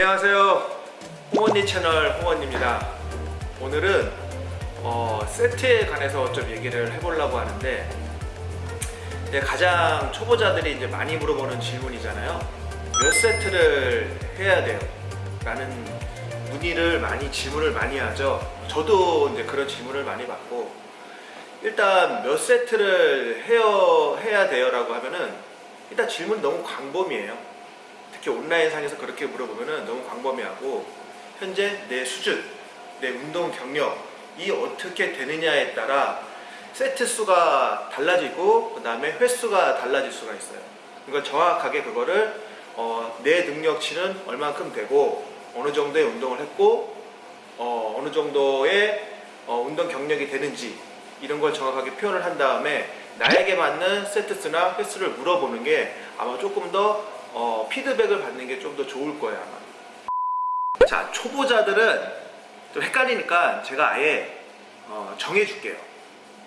안녕하세요. 홍언니 채널 홍언입니다. 오늘은 어, 세트에 관해서 좀 얘기를 해보려고 하는데 가장 초보자들이 이제 많이 물어보는 질문이잖아요. 몇 세트를 해야 돼요? 라는 문의를 많이 질문을 많이 하죠. 저도 이제 그런 질문을 많이 받고 일단 몇 세트를 해야, 해야 돼요? 라고 하면은 일단 질문 너무 광범위해요 특히 온라인상에서 그렇게 물어보면 너무 광범위하고 현재 내 수준, 내 운동 경력이 어떻게 되느냐에 따라 세트 수가 달라지고 그 다음에 횟수가 달라질 수가 있어요. 그러니까 정확하게 그거를 어, 내 능력치는 얼만큼 되고 어느 정도의 운동을 했고 어, 느 정도의 어, 운동 경력이 되는지 이런 걸 정확하게 표현을 한 다음에 나에게 맞는 세트 수나 횟수를 물어보는 게 아마 조금 더 어, 피드백을 받는 게 좀 더 좋을 거예요 아마 자 초보자들은 좀 헷갈리니까 제가 아예 어, 정해줄게요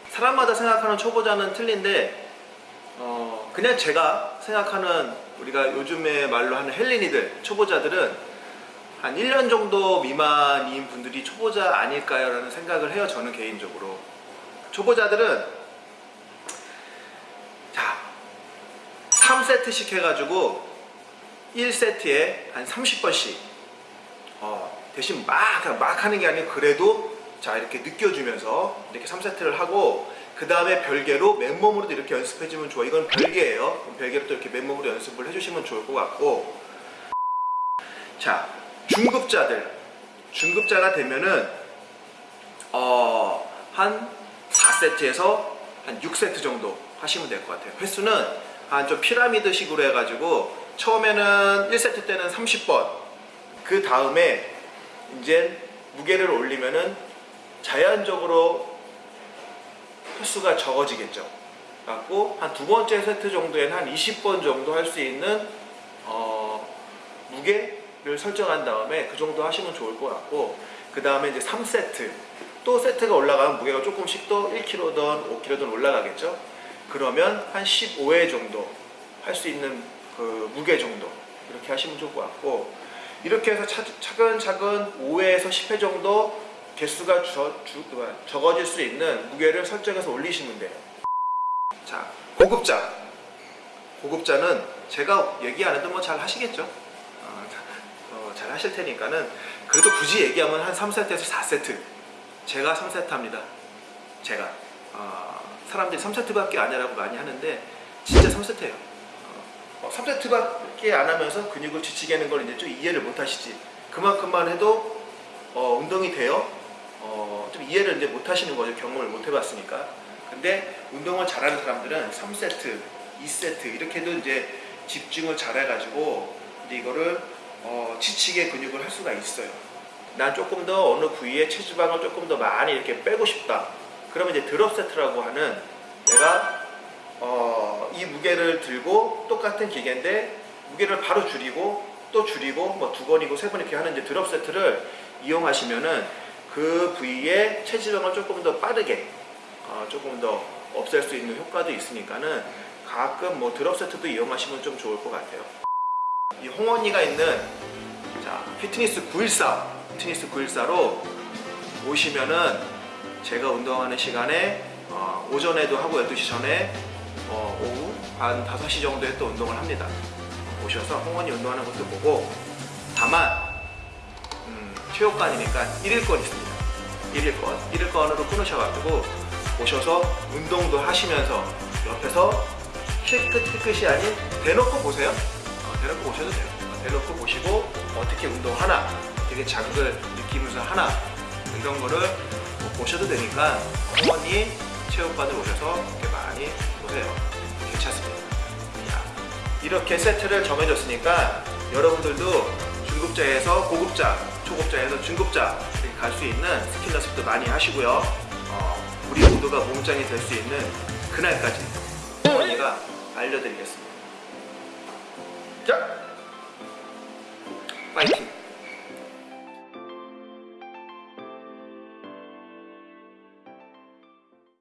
사람마다 생각하는 초보자는 틀린데 어, 그냥 제가 생각하는 우리가 요즘에 말로 하는 헬린이들 초보자들은 한 1년 정도 미만인 분들이 초보자 아닐까요? 라는 생각을 해요 저는 개인적으로 초보자들은 자 3세트씩 해가지고 1세트에 한 30번씩 어, 대신 막, 막 하는 게 아니고 그래도 자 이렇게 느껴주면서 이렇게 3세트를 하고 그 다음에 별개로 맨몸으로도 이렇게 연습해주면 좋아. 이건 별개예요. 별개로 또 이렇게 맨몸으로 연습을 해주시면 좋을 것 같고. 자 중급자들. 중급자가 되면은 어, 한 4세트에서 한 6세트 정도 하시면 될 것 같아요. 횟수는 한 좀 피라미드 식으로 해가지고 처음에는 1세트 때는 30번. 그 다음에 이제 무게를 올리면은 자연적으로 횟수가 적어지겠죠. 갖고 한 두 번째 세트 정도에는 한 20번 정도 할 수 있는 어, 무게를 설정한 다음에 그 정도 하시면 좋을 것 같고 그 다음에 이제 3세트. 또 세트가 올라가면 무게가 조금씩 또 1kg든 5kg든 올라가겠죠. 그러면 한 15회 정도 할 수 있는 그 무게 정도 이렇게 하시면 좋을 것 같고 이렇게 해서 차, 차근차근 5회에서 10회 정도 개수가 저, 주, 적어질 수 있는 무게를 설정해서 올리시면 돼요. 자 고급자. 고급자는 제가 얘기 안 해도 뭐 잘 하시겠죠? 어, 어, 잘 하실 테니까는 그래도 굳이 얘기하면 한 3세트에서 4세트. 제가 3세트 합니다. 제가. 어, 사람들이 3세트밖에 아니라고 많이 하는데 진짜 3세트예요 3세트밖에 어, 안 하면서 근육을 지치게 하는 걸 이제 좀 이해를 못 하시지. 그만큼만 해도 어, 운동이 돼요. 어, 좀 이해를 이제 못 하시는 거죠. 경험을 못 해봤으니까. 근데 운동을 잘하는 사람들은 3세트 2세트 이렇게 해도 이제 집중을 잘 해가지고 이제 이거를 어, 지치게 근육을 할 수가 있어요. 난 조금 더 어느 부위에 체지방을 조금 더 많이 이렇게 빼고 싶다. 그러면 이제 드롭 세트라고 하는 내가 어, 이 무게를 들고 똑같은 기계인데 무게를 바로 줄이고 또 줄이고 뭐 두 번이고 세 번 이렇게 하는 이제 드롭 세트를 이용하시면은 그 부위의 체지방을 조금 더 빠르게 어, 조금 더 없앨 수 있는 효과도 있으니까는 가끔 뭐 드롭 세트도 이용하시면 좀 좋을 것 같아요. 이 홍언니가 있는 자 피트니스 914 피트니스 914로 오시면은 제가 운동하는 시간에 어, 오전에도 하고 12시 전에 한 5시 정도에 또 운동을 합니다. 오셔서 홍원이 운동하는 것도 보고 다만 음, 체육관이니까 1일권 있습니다. 1일권. 1일권으로 끊으셔가지고 오셔서 운동도 하시면서 옆에서 힐끗 힐끗이 아닌 대놓고 보세요. 어, 대놓고 보셔도 돼요. 대놓고 보시고 어떻게 운동하나 되게 자극을 느끼면서 하나 이런 거를 보셔도 되니까 홍원이 체육관을 오셔서 이렇게 많이 보세요 이렇게 세트를 정해줬으니까 여러분들도 중급자에서 고급자 초급자에서 중급자 이렇게 갈 수 있는 스킬 연습도 많이 하시고요. 어, 우리 모두가 몸짱이 될 수 있는 그날까지 어머니가 알려드리겠습니다. 자 파이팅